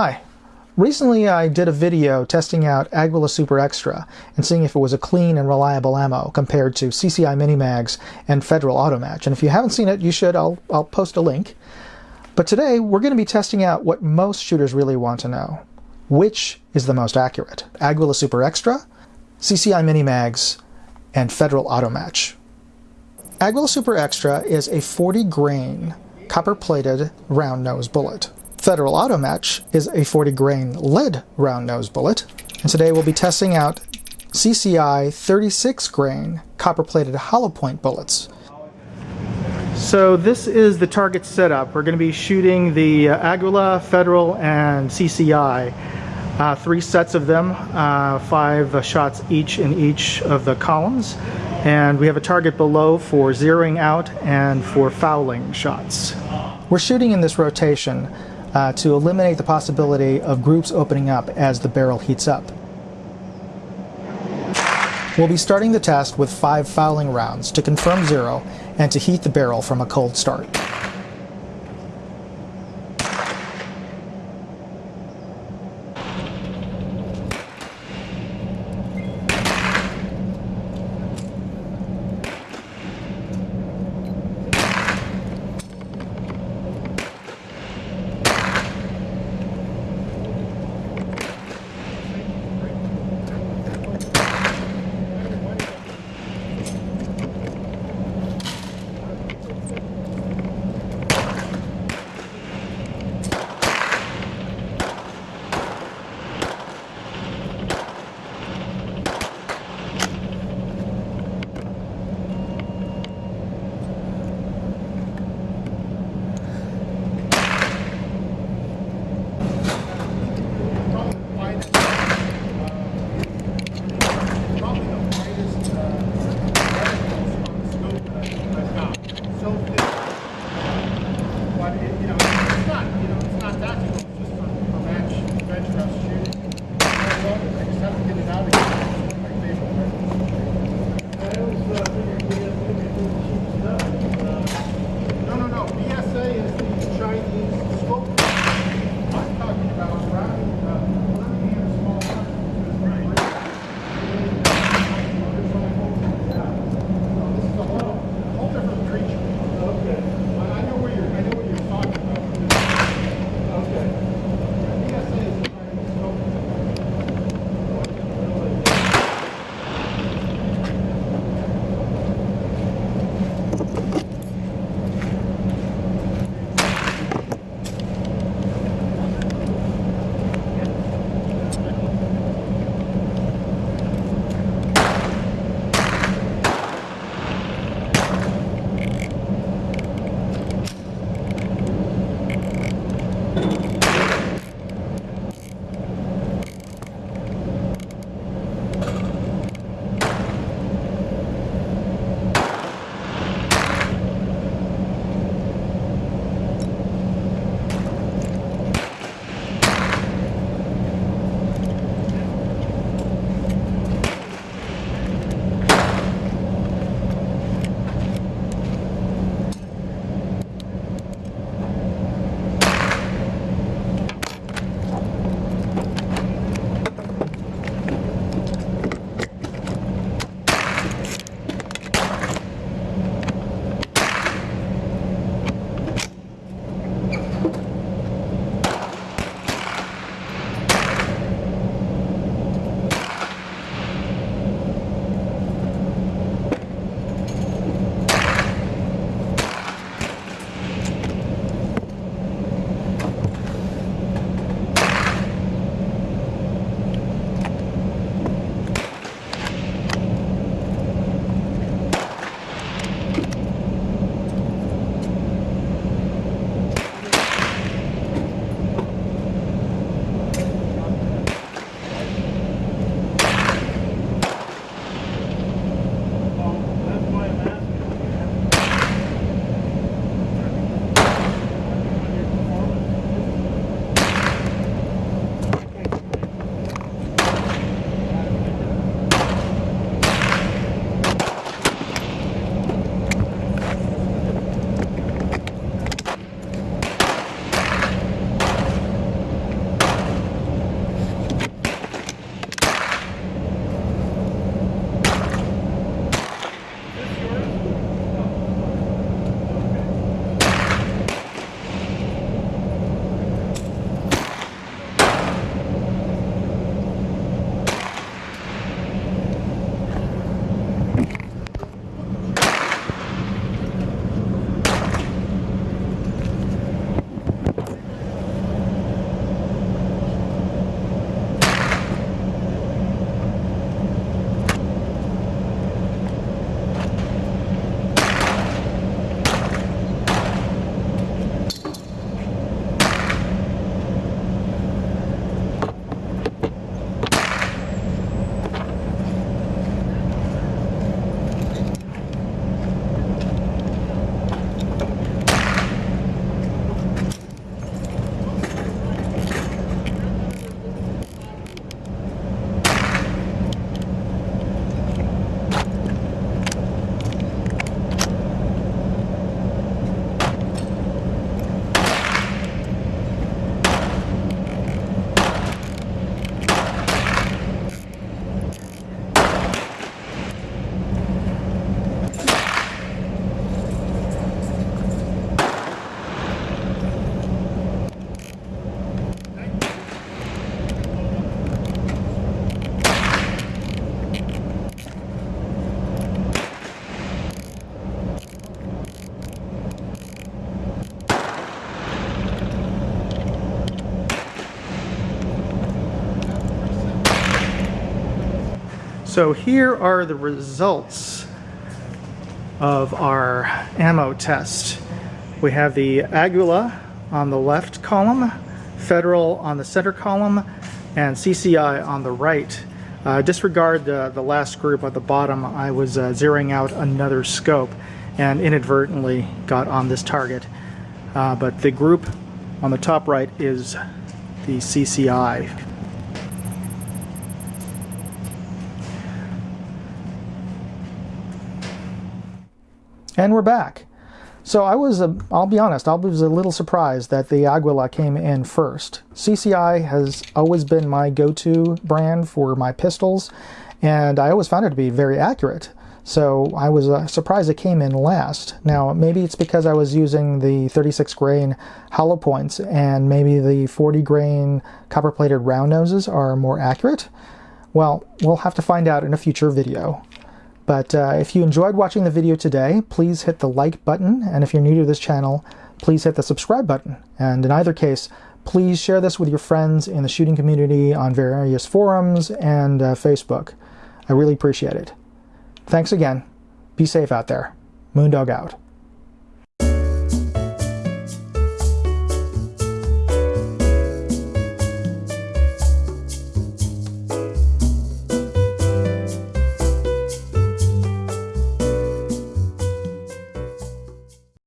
Hi. Recently I did a video testing out Aguila Super Extra and seeing if it was a clean and reliable ammo compared to CCI Minimags and Federal Automatch. And if you haven't seen it, you should. I'll, I'll post a link. But today we're going to be testing out what most shooters really want to know. Which is the most accurate? Aguila Super Extra, CCI Minimags, and Federal Automatch. Aguila Super Extra is a 40 grain copper plated round nose bullet. Federal Auto Match is a 40 grain lead round nose bullet, and today we'll be testing out CCI 36 grain copper plated hollow point bullets. So this is the target setup. We're going to be shooting the uh, Aguila, Federal, and CCI. Uh, three sets of them, uh, five uh, shots each in each of the columns. And we have a target below for zeroing out and for fouling shots. We're shooting in this rotation uh, to eliminate the possibility of groups opening up as the barrel heats up. We'll be starting the test with five fouling rounds to confirm zero and to heat the barrel from a cold start. So here are the results of our ammo test. We have the Aguila on the left column, Federal on the center column, and CCI on the right. Uh, disregard the, the last group at the bottom. I was uh, zeroing out another scope and inadvertently got on this target. Uh, but the group on the top right is the CCI. And we're back. So I was, a, I'll be honest, I was a little surprised that the Aguila came in first. CCI has always been my go-to brand for my pistols, and I always found it to be very accurate. So I was uh, surprised it came in last. Now, maybe it's because I was using the 36 grain hollow points, and maybe the 40 grain copper plated round noses are more accurate. Well, we'll have to find out in a future video. But uh, if you enjoyed watching the video today, please hit the like button. And if you're new to this channel, please hit the subscribe button. And in either case, please share this with your friends in the shooting community on various forums and uh, Facebook. I really appreciate it. Thanks again. Be safe out there. Moondog out.